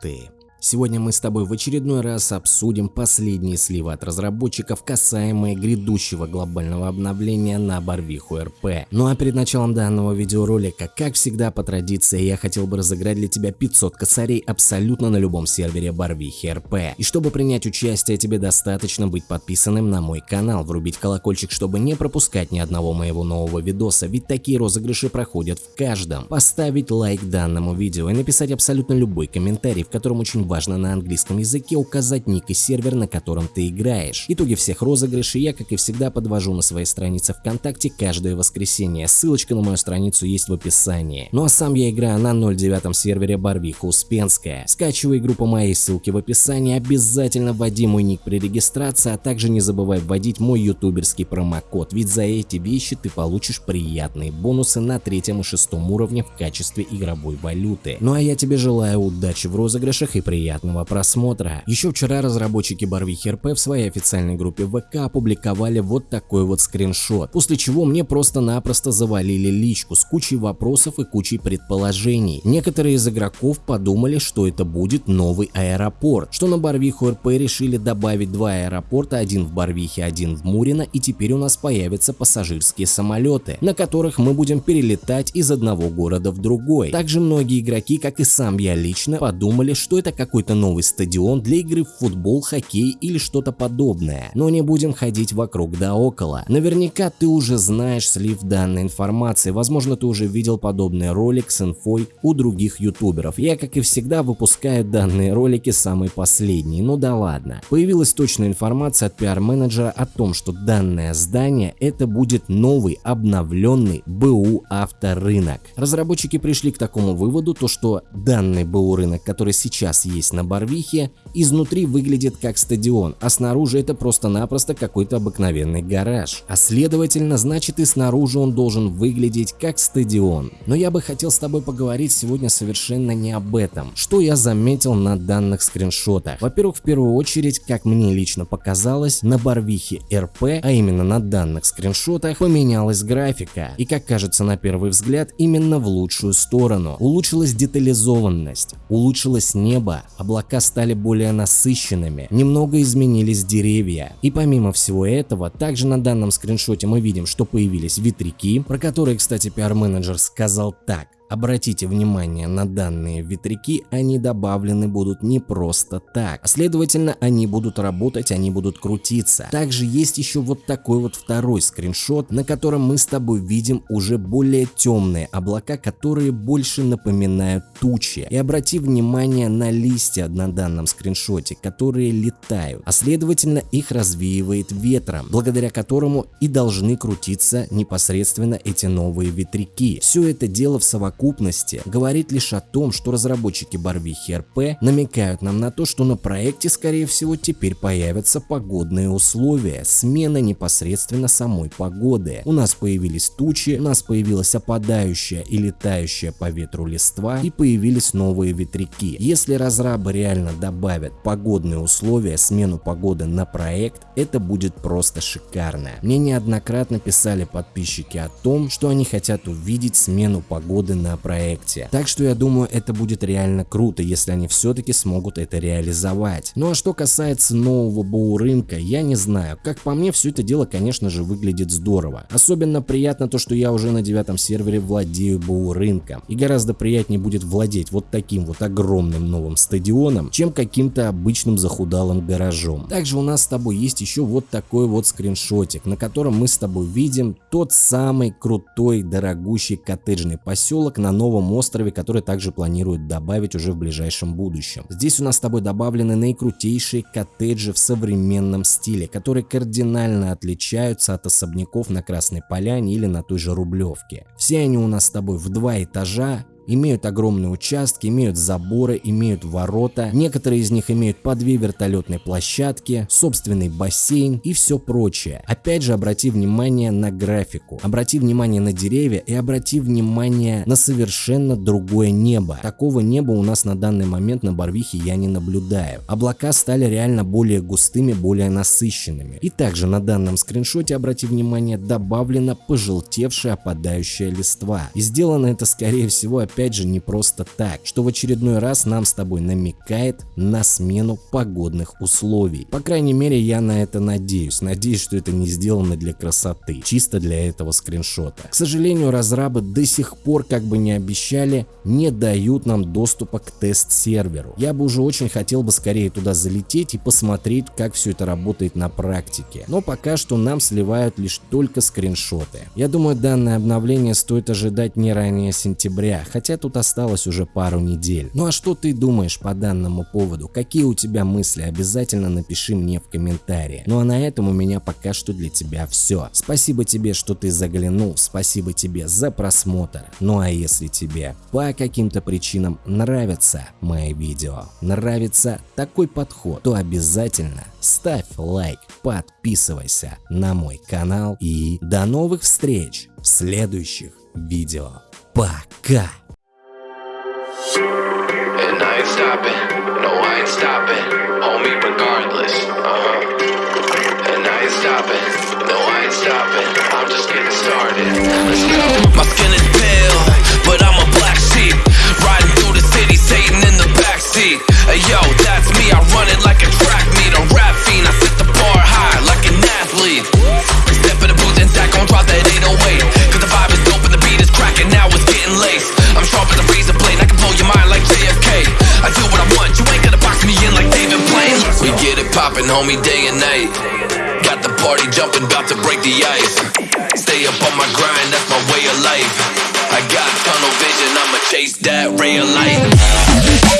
ты. Сегодня мы с тобой в очередной раз обсудим последние сливы от разработчиков, касаемые грядущего глобального обновления на Барвиху РП. Ну а перед началом данного видеоролика, как всегда по традиции, я хотел бы разыграть для тебя 500 косарей абсолютно на любом сервере Барвихи РП. И чтобы принять участие, тебе достаточно быть подписанным на мой канал, врубить колокольчик, чтобы не пропускать ни одного моего нового видоса, ведь такие розыгрыши проходят в каждом. Поставить лайк данному видео и написать абсолютно любой комментарий, в котором очень важно на английском языке указать ник и сервер, на котором ты играешь. Итоги всех розыгрышей я, как и всегда, подвожу на своей странице ВКонтакте каждое воскресенье. Ссылочка на мою страницу есть в описании. Ну а сам я играю на 0.9 сервере Барвиха Успенская. Скачивай игру по моей ссылке в описании, обязательно вводи мой ник при регистрации, а также не забывай вводить мой ютуберский промокод, ведь за эти вещи ты получишь приятные бонусы на третьем и шестом уровне в качестве игровой валюты. Ну а я тебе желаю удачи в розыгрышах и приятных приятного просмотра. Еще вчера разработчики Барвихи РП в своей официальной группе ВК опубликовали вот такой вот скриншот, после чего мне просто-напросто завалили личку с кучей вопросов и кучей предположений. Некоторые из игроков подумали, что это будет новый аэропорт, что на Барвиху РП решили добавить два аэропорта, один в Барвихе, один в Мурино, и теперь у нас появятся пассажирские самолеты, на которых мы будем перелетать из одного города в другой. Также многие игроки, как и сам я лично, подумали, что это как какой-то новый стадион для игры в футбол, хоккей или что-то подобное. Но не будем ходить вокруг да около. Наверняка ты уже знаешь слив данной информации, возможно ты уже видел подобный ролик с инфой у других ютуберов. Я как и всегда выпускаю данные ролики самые последние, ну да ладно. Появилась точная информация от пиар-менеджера о том, что данное здание это будет новый обновленный БУ авторынок. Разработчики пришли к такому выводу, то что данный БУ рынок, который сейчас есть есть на Барвихе, изнутри выглядит как стадион, а снаружи это просто-напросто какой-то обыкновенный гараж. А следовательно, значит и снаружи он должен выглядеть как стадион. Но я бы хотел с тобой поговорить сегодня совершенно не об этом. Что я заметил на данных скриншотах? Во-первых, в первую очередь, как мне лично показалось, на Барвихе РП, а именно на данных скриншотах, поменялась графика. И как кажется на первый взгляд, именно в лучшую сторону. Улучшилась детализованность, улучшилось небо, облака стали более насыщенными, немного изменились деревья. И помимо всего этого, также на данном скриншоте мы видим, что появились ветряки, про которые, кстати, пиар-менеджер сказал так. Обратите внимание на данные ветряки, они добавлены будут не просто так, следовательно они будут работать, они будут крутиться. Также есть еще вот такой вот второй скриншот, на котором мы с тобой видим уже более темные облака, которые больше напоминают тучи. И обрати внимание на листья на данном скриншоте, которые летают, а следовательно их развеивает ветром, благодаря которому и должны крутиться непосредственно эти новые ветряки. Все это дело в совокупности совокупности говорит лишь о том, что разработчики Барвихи РП намекают нам на то, что на проекте скорее всего теперь появятся погодные условия, смена непосредственно самой погоды. У нас появились тучи, у нас появилась опадающая и летающая по ветру листва и появились новые ветряки. Если разрабы реально добавят погодные условия, смену погоды на проект, это будет просто шикарно. Мне неоднократно писали подписчики о том, что они хотят увидеть смену погоды на на проекте. Так что я думаю, это будет реально круто, если они все-таки смогут это реализовать. Ну а что касается нового БУ рынка, я не знаю. Как по мне, все это дело, конечно же, выглядит здорово. Особенно приятно то, что я уже на девятом сервере владею БУ рынком. И гораздо приятнее будет владеть вот таким вот огромным новым стадионом, чем каким-то обычным захудалым гаражом. Также у нас с тобой есть еще вот такой вот скриншотик, на котором мы с тобой видим тот самый крутой, дорогущий коттеджный поселок на новом острове, который также планируют добавить уже в ближайшем будущем. Здесь у нас с тобой добавлены наикрутейшие коттеджи в современном стиле, которые кардинально отличаются от особняков на Красной Поляне или на той же Рублевке. Все они у нас с тобой в два этажа, имеют огромные участки, имеют заборы, имеют ворота, некоторые из них имеют по две вертолетные площадки, собственный бассейн и все прочее. Опять же обрати внимание на графику, обрати внимание на деревья и обрати внимание на совершенно другое небо. Такого неба у нас на данный момент на Барвихе я не наблюдаю. Облака стали реально более густыми, более насыщенными. И также на данном скриншоте обрати внимание добавлена пожелтевшая опадающая листва. И сделано это скорее всего опять опять же не просто так, что в очередной раз нам с тобой намекает на смену погодных условий. По крайней мере я на это надеюсь, надеюсь, что это не сделано для красоты, чисто для этого скриншота. К сожалению, разрабы до сих пор, как бы не обещали, не дают нам доступа к тест-серверу. Я бы уже очень хотел бы скорее туда залететь и посмотреть, как все это работает на практике. Но пока что нам сливают лишь только скриншоты. Я думаю, данное обновление стоит ожидать не ранее сентября, хотя тут осталось уже пару недель. Ну а что ты думаешь по данному поводу? Какие у тебя мысли? Обязательно напиши мне в комментариях. Ну а на этом у меня пока что для тебя все. Спасибо тебе, что ты заглянул, спасибо тебе за просмотр. Ну а если тебе по каким-то причинам нравятся мои видео, нравится такой подход, то обязательно ставь лайк, подписывайся на мой канал и до новых встреч в следующих видео. Пока! Ain't stopping, no I ain't stopping, homie regardless, uh-huh. And I ain't stopping, no I ain't stopping, I'm just getting started, let's go. My homie, day and night. Got the party jumping, about to break the ice. Stay up on my grind, that's my way of life. I got tunnel vision, I'ma chase that ray of light.